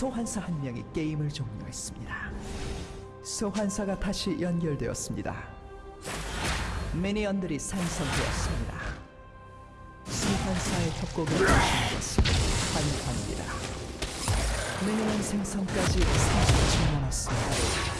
소환사 한 명이 게임을 종료했습니다. 소환사가 다시 연결되었습니다. 미니언들이 생성되었습니다. 소환사의 협곡에 오신 것을 환영합니다. 미니언 생성까지 30초 남았습니다.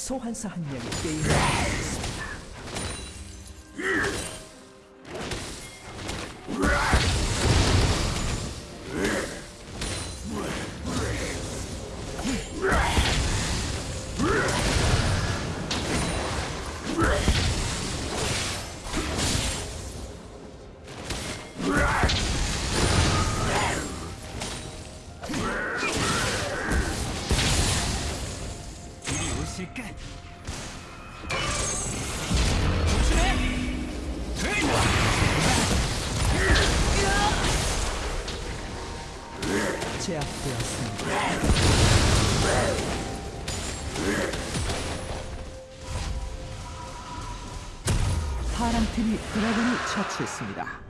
소환사 한 명이 게임을 종료했습니다. 이 리 오실까? 제압되었습니다. 파랑 팀이 드래곤을 처치했습니다.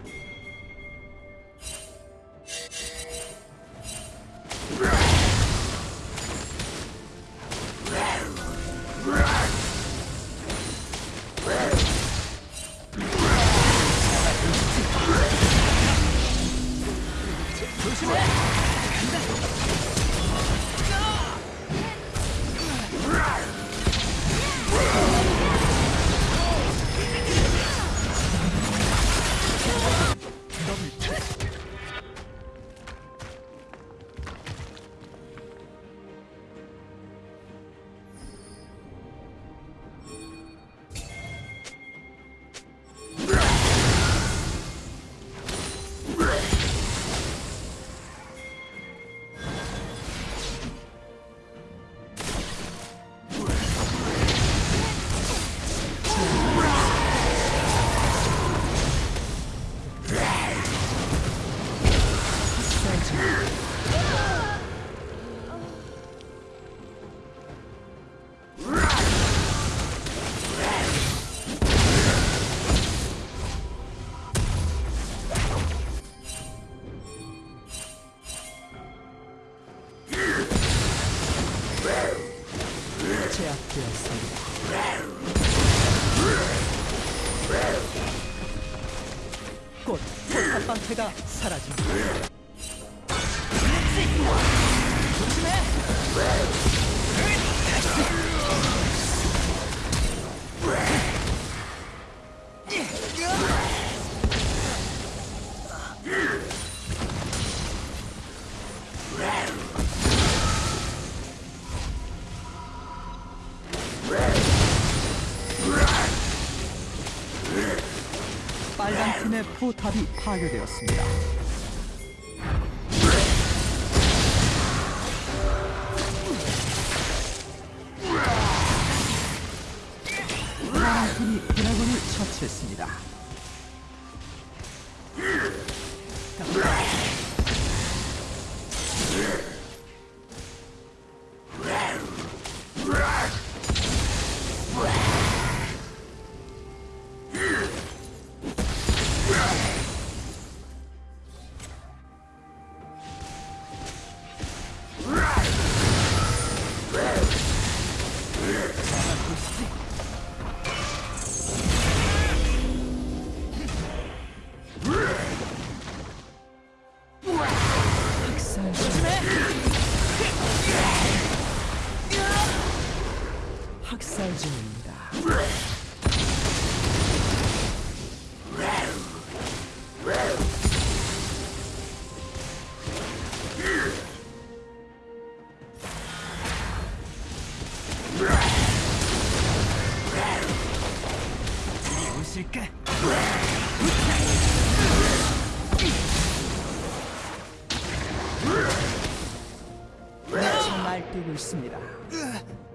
곧 첫방패가 사라집니다. 조심해! 빨간 팀의 포탑이 파괴되었습니다. 파란 팀이 드래곤을 처치했습니다. 날뛰고 있습니다. 막을